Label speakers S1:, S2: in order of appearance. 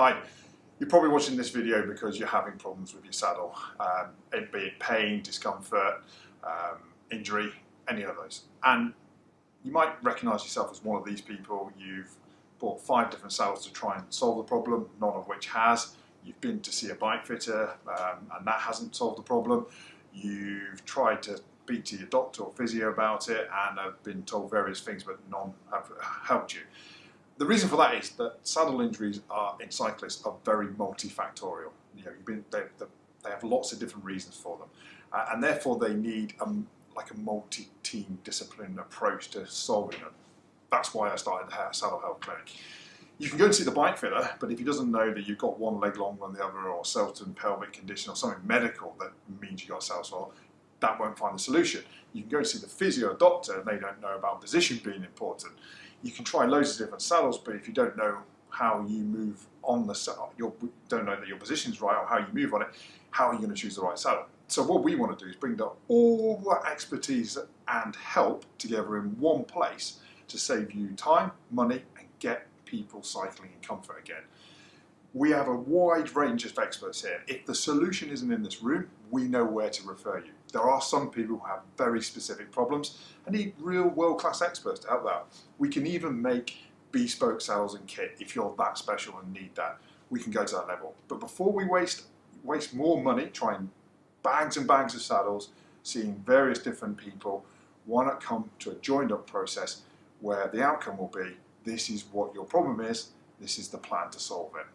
S1: Hi, you're probably watching this video because you're having problems with your saddle, um, it be it pain, discomfort, um, injury, any of those. And you might recognise yourself as one of these people. You've bought five different saddles to try and solve the problem, none of which has. You've been to see a bike fitter um, and that hasn't solved the problem. You've tried to speak to your doctor or physio about it and have been told various things but none have helped you. The reason for that is that saddle injuries are in cyclists are very multifactorial. You know, been, they, they, have lots of different reasons for them, uh, and therefore they need a, like a multi-team discipline approach to solving them. That's why I started the Saddle Health Clinic. You can go and see the bike fitter, but if he doesn't know that you've got one leg longer than the other, or certain pelvic condition, or something medical that means you've got a saddle sore, that won't find the solution. You can go and see the physio doctor and they don't know about position being important. You can try loads of different saddles, but if you don't know how you move on the saddle, you don't know that your position's right or how you move on it, how are you going to choose the right saddle? So what we want to do is bring all the expertise and help together in one place to save you time, money, and get people cycling in comfort again. We have a wide range of experts here. If the solution isn't in this room, we know where to refer you. There are some people who have very specific problems and need real world-class experts to help that. We can even make bespoke saddles and kit if you're that special and need that. We can go to that level. But before we waste waste more money trying bags and bags of saddles, seeing various different people, why not come to a joined up process where the outcome will be, this is what your problem is, this is the plan to solve it.